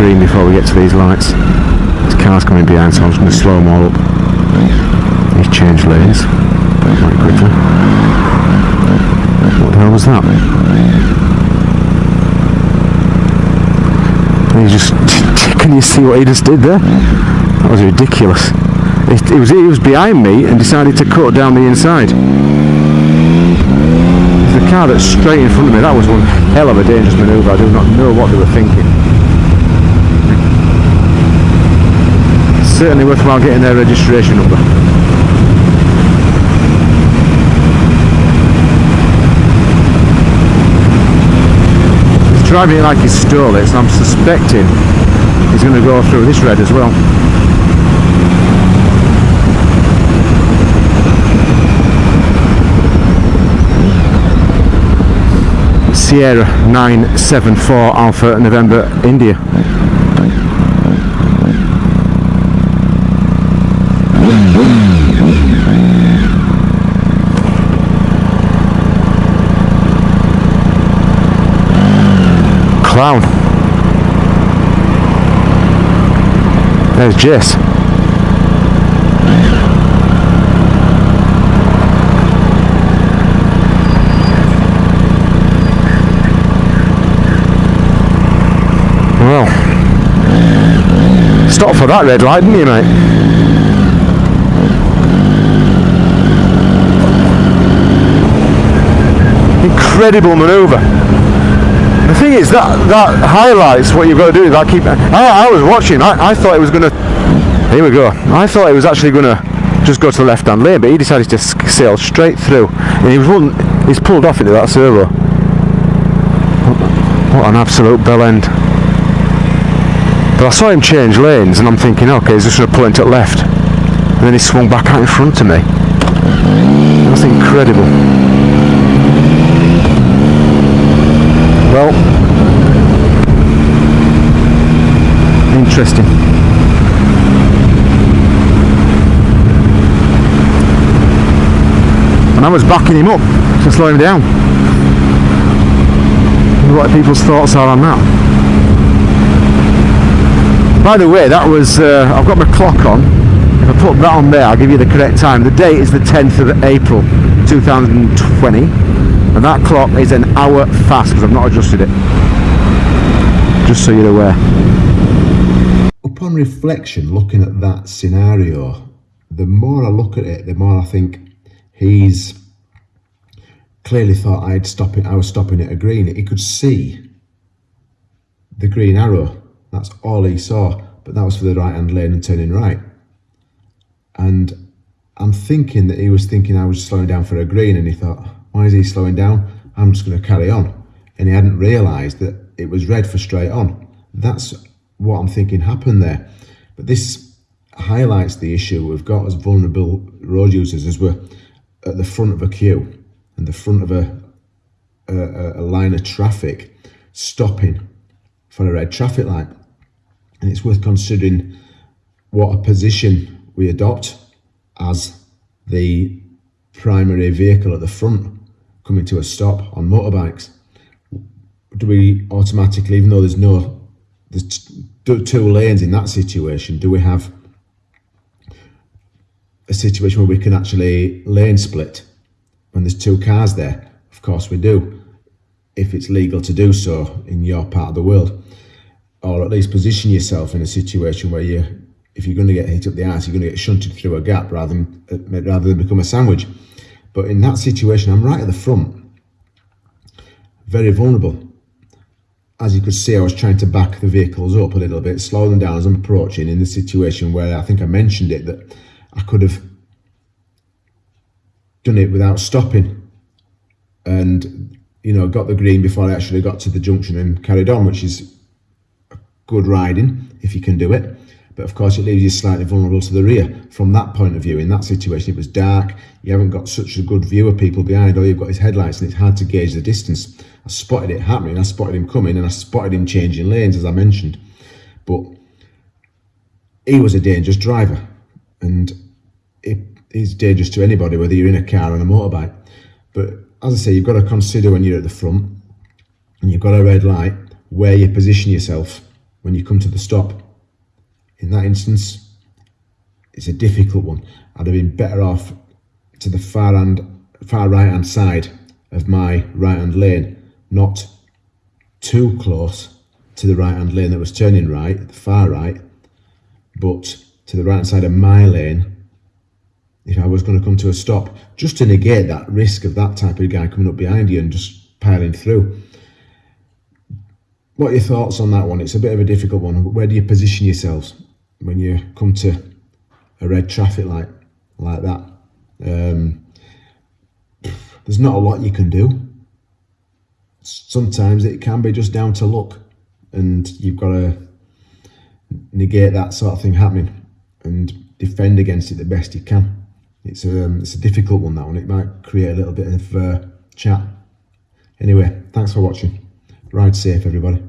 green before we get to these lights. This car's coming behind, so I'm just going to slow them all up. He's changed lanes quite quickly. What the hell was that? He just, can you see what he just did there? That was ridiculous. It, it was he was behind me and decided to cut down the inside. The car that's straight in front of me, that was one hell of a dangerous manoeuvre. I do not know what they were thinking. Certainly worthwhile getting their registration number. He's driving it like he stole it, so I'm suspecting he's going to go through this red as well. Sierra 974 Alpha November India. Clown. There's Jess. Well, stop for that red light, didn't you, mate? Incredible manoeuvre. The thing is that that highlights what you've got to do. That keep. I, I was watching. I, I thought it was going to. Here we go. I thought it was actually going to just go to the left-hand lane, but he decided to sail straight through, and he was one. He's pulled off into that servo. What an absolute bell end. But I saw him change lanes and I'm thinking, okay, he's just going to pull into the left. And then he swung back out in front of me. That's incredible. Well, interesting. And I was backing him up to slow him down. What people's thoughts are on that. By the way, that was, uh, I've got my clock on. If I put that on there, I'll give you the correct time. The date is the 10th of April 2020. And that clock is an hour fast because I've not adjusted it. Just so you're aware. upon reflection, looking at that scenario, the more I look at it, the more I think he's clearly thought I'd stop it. I was stopping at a green. He could see the green arrow. That's all he saw. But that was for the right hand lane and turning right. And I'm thinking that he was thinking I was slowing down for a green, and he thought, why is he slowing down? I'm just going to carry on. And he hadn't realised that it was red for straight on. That's what I'm thinking happened there. But this highlights the issue we've got as vulnerable road users as we're at the front of a queue and the front of a, a, a line of traffic stopping for a red traffic light. And it's worth considering what a position we adopt as the primary vehicle at the front coming to a stop on motorbikes. Do we automatically, even though there's no there's two lanes in that situation, do we have a situation where we can actually lane split when there's two cars there? Of course we do, if it's legal to do so in your part of the world, or at least position yourself in a situation where you, if you're going to get hit up the ass, you're going to get shunted through a gap rather than uh, rather than become a sandwich. But in that situation, I'm right at the front, very vulnerable. As you could see, I was trying to back the vehicles up a little bit, slow them down as I'm approaching in the situation where I think I mentioned it that I could have done it without stopping. And, you know, got the green before I actually got to the junction and carried on, which is a good riding if you can do it. But of course, it leaves you slightly vulnerable to the rear from that point of view. In that situation, it was dark, you haven't got such a good view of people behind, or you've got his headlights, and it's hard to gauge the distance. I spotted it happening, I spotted him coming, and I spotted him changing lanes, as I mentioned. But he was a dangerous driver, and it is dangerous to anybody, whether you're in a car or a motorbike. But as I say, you've got to consider when you're at the front and you've got a red light where you position yourself when you come to the stop. In that instance, it's a difficult one. I'd have been better off to the far hand, far right hand side of my right hand lane, not too close to the right hand lane that was turning right, the far right, but to the right hand side of my lane if I was going to come to a stop, just to negate that risk of that type of guy coming up behind you and just piling through. What are your thoughts on that one? It's a bit of a difficult one. Where do you position yourselves when you come to a red traffic light like that? Um, there's not a lot you can do. Sometimes it can be just down to luck, and you've got to negate that sort of thing happening and defend against it the best you can. It's a, um, it's a difficult one, that one. It might create a little bit of uh, chat. Anyway, thanks for watching. Ride safe, everybody.